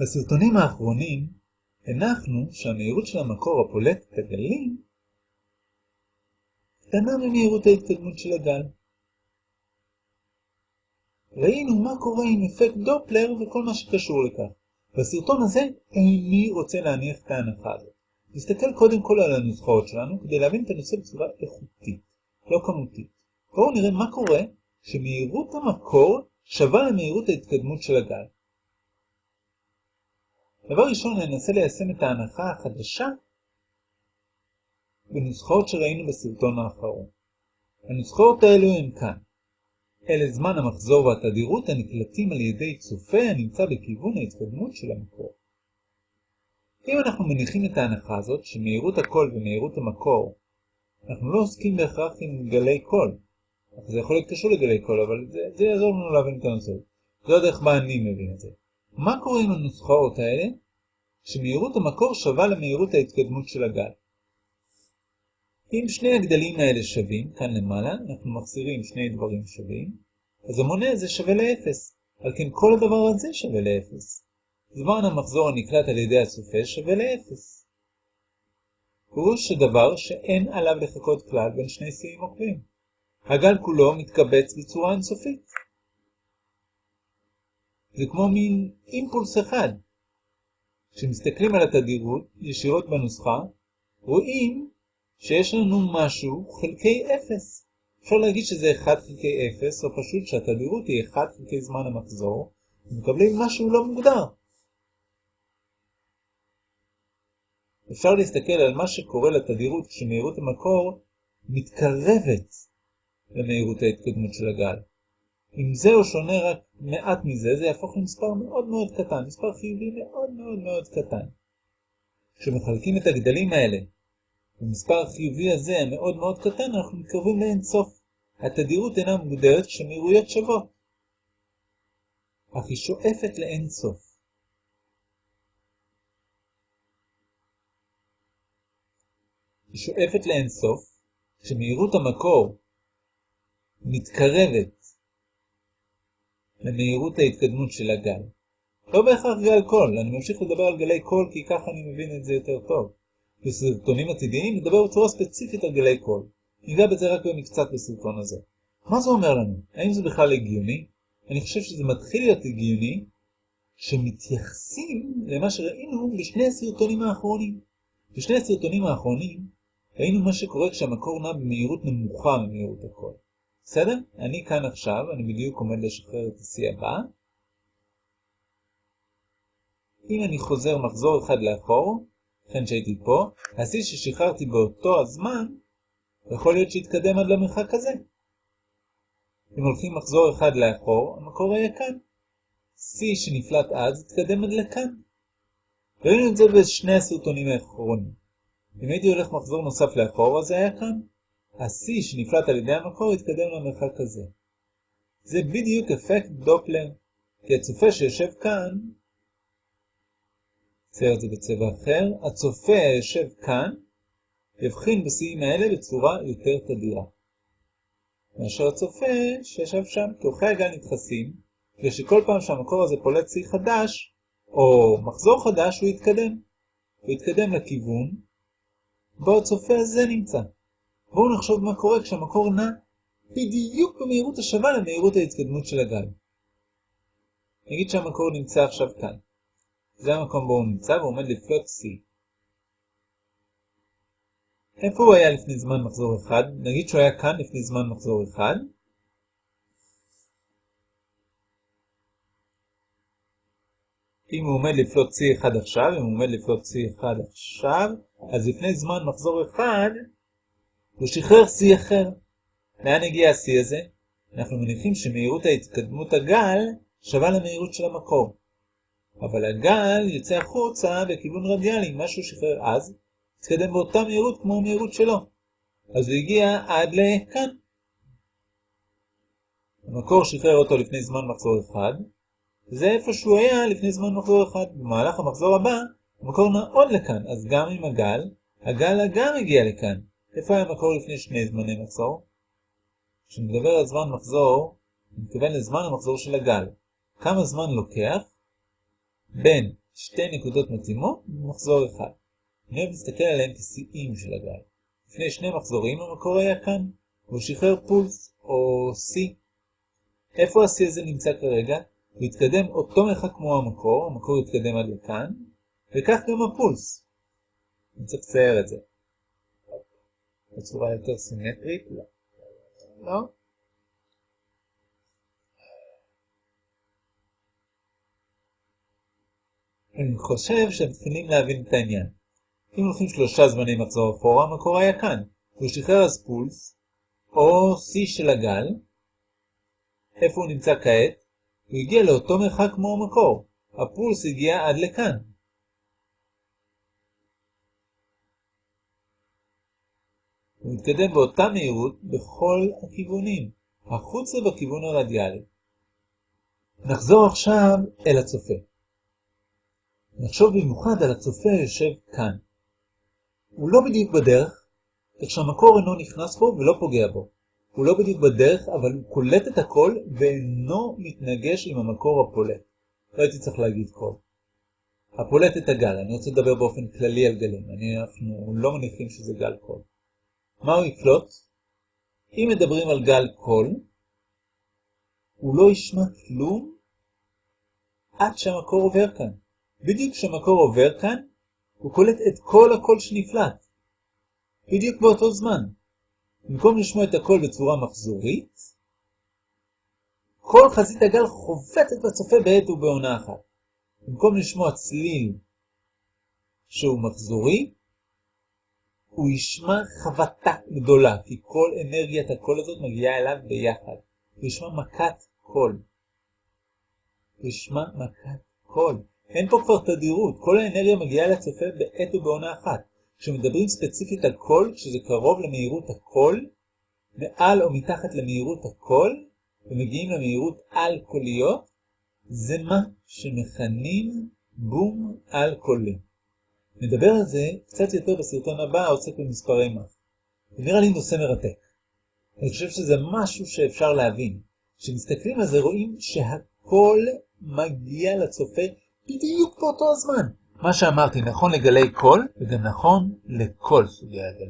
בסרטונים האחרונים הנחנו שהמהירות של המקור הפולט את הגלים קטנה ממהירות ההתקדמות של הגל. ראינו מה קורה עם אפקט דופלר וכל מה שקשור לכך. בסרטון הזה איני רוצה להניח את ההנחה הזאת. נסתכל קודם כל על הנוסחאות שלנו כדי להבין את הנושא בצורה איכותית, לא כמותית. בואו נראה מה קורה שמהירות המקור שווה למהירות ההתקדמות של הגל. דבר ראשון ננסה ליישם את ההנחה החדשה בנוסחאות שראינו בסרטון האחרון. הנוסחאות האלו הן כאן. אלה זמן המחזור והתדירות הנקלטים על ידי צופה הנמצא בכיוון ההתקדמות של המקור. אם אנחנו מניחים את ההנחה הזאת שמהירות הקול ומהירות המקור, אנחנו לא עוסקים בהכרח עם גלי קול. זה יכול להיות קשור לגלי קול, אבל זה, זה יעזור לנו להבין את הנושא. עוד איך בה אני מבין את זה. מה קורה עם הנוסחאות האלה? שמהירות המקור שווה למהירות ההתקדמות של הגל. אם שני הגדלים האלה שווים, כאן למעלה, אנחנו מחזירים שני דברים שווים, אז המונה הזה שווה לאפס. על כן כל הדבר הזה שווה לאפס. זמן המחזור הנקלט על ידי הצופה שווה לאפס. פירוש הדבר שאין עליו לחכות כלל בין שני שיאים עוקבים. הגל כולו מתקבץ בצורה אינסופית. זה כמו מין אימפולס אחד. כשמסתכלים על התדירות ישירות בנוסחה, רואים שיש לנו משהו חלקי 0. אפשר להגיד שזה 1 חלקי 0, או פשוט שהתדירות היא 1 חלקי זמן המחזור, ומקבלים משהו לא מוגדר. אפשר להסתכל על מה שקורה לתדירות כשמהירות המקור מתקרבת למהירות ההתקדמות של הגל. אם זהו שונה רק מעט מזה, זה יהפוך למספר מאוד מאוד קטן, מספר חיובי מאוד מאוד מאוד קטן. כשמחלקים את הגדלים האלה במספר החיובי הזה המאוד מאוד קטן, אנחנו מתקרבים לאין סוף. התדירות אינה מוגדרת כשמהירויות שוות, אך היא שואפת לאין סוף. היא שואפת לאין סוף כשמהירות המקור מתקרבת למהירות ההתקדמות של הגל. לא בהכרח גל קול, אני ממשיך לדבר על גלי קול כי ככה אני מבין את זה יותר טוב. בסרטונים עתידיים נדבר בצורה ספציפית על גלי קול. ניגע בזה רק במקצת בסרטון הזה. מה זה אומר לנו? האם זה בכלל הגיוני? אני חושב שזה מתחיל להיות הגיוני שמתייחסים למה שראינו בשני הסרטונים האחרונים. בשני הסרטונים האחרונים ראינו מה שקורה כשהמקור נע במהירות נמוכה ממהירות הקול. בסדר? אני כאן עכשיו, אני בדיוק עומד לשחרר את השיא הבא. אם אני חוזר מחזור אחד לאחור, לכן שהייתי פה, השיא ששחררתי באותו הזמן, יכול להיות שיתקדם עד למרחק הזה. אם הולכים מחזור אחד לאחור, המקור היה כאן. שיא שנפלט אז יתקדם עד לכאן. ראינו את זה בשני הסרטונים האחרונים. אם הייתי הולך מחזור נוסף לאחור, אז זה היה כאן. השיא שנפלט על ידי המקור יתקדם למרחק הזה. זה בדיוק אפקט דופלר, כי הצופה שיושב כאן, צייר את זה בצבע אחר, הצופה היושב כאן, יבחין בשיאים האלה בצורה יותר תדירה. מאשר הצופה שישב שם, כי אורכי הגל נדחסים, ושכל פעם שהמקור הזה פולט שיא חדש, או מחזור חדש, הוא יתקדם. הוא יתקדם לכיוון, בו הצופה הזה נמצא. בואו נחשוב מה קורה כשהמקור נע בדיוק במהירות השווה למהירות ההתקדמות של הגל. נגיד שהמקור נמצא עכשיו כאן. זה המקום בו הוא נמצא והוא עומד לפלוט C. איפה הוא היה לפני זמן מחזור אחד? נגיד שהוא היה כאן לפני זמן מחזור אחד. אם הוא עומד לפלוט C1 עכשיו, אם הוא עומד לפלוט C1 עכשיו, אז לפני זמן מחזור אחד, הוא שחרר C אחר. לאן הגיע ה-C הזה? אנחנו מניחים שמהירות ההתקדמות הגל שווה למהירות של המקור. אבל הגל יוצא החוצה בכיוון רדיאלי, מה שהוא שחרר אז, התקדם באותה מהירות כמו המהירות שלו. אז הוא הגיע עד לכאן. המקור שחרר אותו לפני זמן מחזור אחד, וזה איפה שהוא היה לפני זמן מחזור אחד. במהלך המחזור הבא, המקור נע עוד לכאן, אז גם עם הגל, הגל גם הגיע לכאן. איפה היה המקור לפני שני זמני מחזור? כשנדבר על זמן מחזור, אני מתכוון לזמן המחזור של הגל. כמה זמן לוקח בין שתי נקודות מתאימות במחזור אחד. אני אוהב להסתכל עליהם כשיאים של הגל. לפני שני מחזורים המקור היה כאן, והוא שחרר פולס, או C. איפה ה-C הזה נמצא כרגע? הוא יתקדם אותו מרחק כמו המקור, המקור יתקדם עד לכאן, וכך גם הפולס. אני צריך לצייר את זה. בצורה יותר סימטרית? לא. לא? אני חושב שהם מתחילים להבין את העניין. אם הולכים שלושה זמני מחזור אחורה, המקור היה כאן. הוא שחרר אז פולס, או C של הגל. איפה הוא נמצא כעת? הוא הגיע לאותו מרחק כמו המקור. הפולס הגיע עד לכאן. הוא מתקדם באותה מהירות בכל הכיוונים, החוצה בכיוון הרדיאלי. נחזור עכשיו אל הצופה. נחשוב במיוחד על הצופה היושב כאן. הוא לא בדיוק בדרך, כך שהמקור אינו נכנס בו ולא פוגע בו. הוא לא בדיוק בדרך, אבל הוא קולט את הכל ואינו מתנגש עם המקור הפולט. לא הייתי צריך להגיד קול. הפולט את הגל, אני רוצה לדבר באופן כללי על גלים, אנחנו לא מניחים שזה גל קול. מה הוא יקלוט? אם מדברים על גל קול, הוא לא ישמע כלום עד שהמקור עובר כאן. בדיוק כשהמקור עובר כאן, הוא קולט את כל הקול שנפלט. בדיוק באותו זמן. במקום לשמוע את הקול בצורה מחזורית, כל חזית הגל חובטת בצופה בעת ובעונה אחת. במקום לשמוע צליל שהוא מחזורי, הוא ישמע חבטה גדולה, כי כל אנרגיית הקול הזאת מגיעה אליו ביחד. הוא ישמע מכת קול. הוא ישמע מכת קול. אין פה כבר תדירות, כל האנרגיה מגיעה לצופה בעת ובעונה אחת. כשמדברים ספציפית על קול, כשזה קרוב למהירות הקול, מעל או מתחת למהירות הקול, ומגיעים למהירות על-קוליות, זה מה שמכנים בום על-קולי. נדבר על זה קצת יותר בסרטון הבא העוסק במספרי מאך. זה נראה לי נושא מרתק. אני חושב שזה משהו שאפשר להבין. כשמסתכלים על זה רואים שהכל מגיע לצופה בדיוק באותו הזמן. מה שאמרתי נכון לגלי קול, וגם נכון לכל סוגי הגלים.